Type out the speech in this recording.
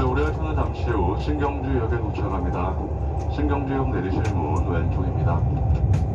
네, 열차는 잠시 후 신경주역에 도착합니다. 신경주역 내리실 문 왼쪽입니다.